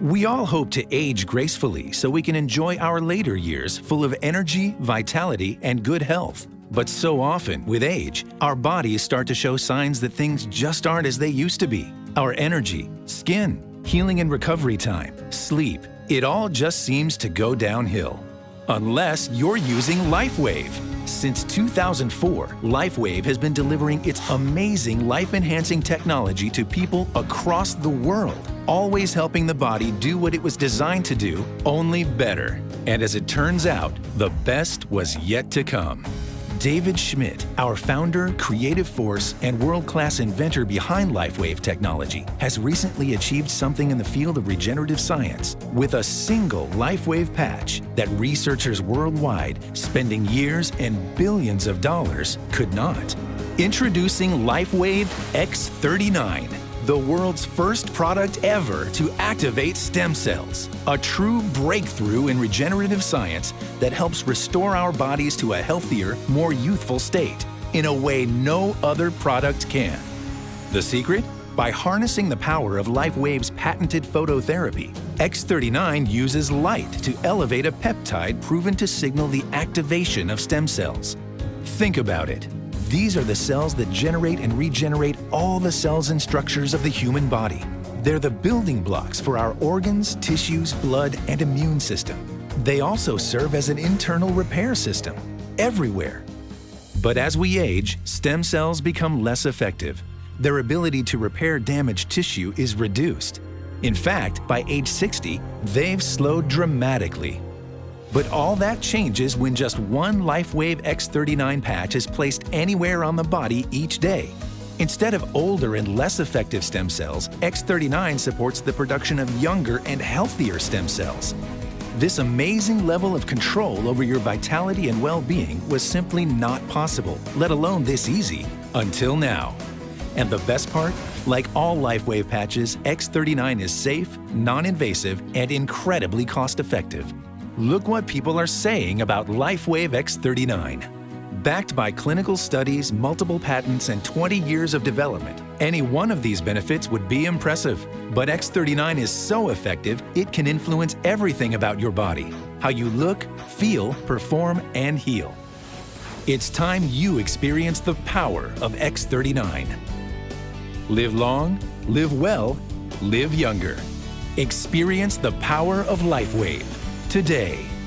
We all hope to age gracefully so we can enjoy our later years full of energy, vitality, and good health. But so often, with age, our bodies start to show signs that things just aren't as they used to be. Our energy, skin, healing and recovery time, sleep, it all just seems to go downhill. Unless you're using LifeWave. Since 2004, LifeWave has been delivering its amazing life-enhancing technology to people across the world, always helping the body do what it was designed to do, only better. And as it turns out, the best was yet to come. David Schmidt, our founder, creative force, and world-class inventor behind LifeWave technology, has recently achieved something in the field of regenerative science with a single LifeWave patch that researchers worldwide, spending years and billions of dollars, could not. Introducing LifeWave X39 the world's first product ever to activate stem cells. A true breakthrough in regenerative science that helps restore our bodies to a healthier, more youthful state in a way no other product can. The secret? By harnessing the power of LifeWave's patented phototherapy, X39 uses light to elevate a peptide proven to signal the activation of stem cells. Think about it. These are the cells that generate and regenerate all the cells and structures of the human body. They're the building blocks for our organs, tissues, blood, and immune system. They also serve as an internal repair system, everywhere. But as we age, stem cells become less effective. Their ability to repair damaged tissue is reduced. In fact, by age 60, they've slowed dramatically but all that changes when just one LifeWave X39 patch is placed anywhere on the body each day. Instead of older and less effective stem cells, X39 supports the production of younger and healthier stem cells. This amazing level of control over your vitality and well-being was simply not possible, let alone this easy, until now. And the best part? Like all LifeWave patches, X39 is safe, non-invasive, and incredibly cost-effective. Look what people are saying about LifeWave X39. Backed by clinical studies, multiple patents, and 20 years of development, any one of these benefits would be impressive. But X39 is so effective, it can influence everything about your body, how you look, feel, perform, and heal. It's time you experience the power of X39. Live long, live well, live younger. Experience the power of LifeWave today.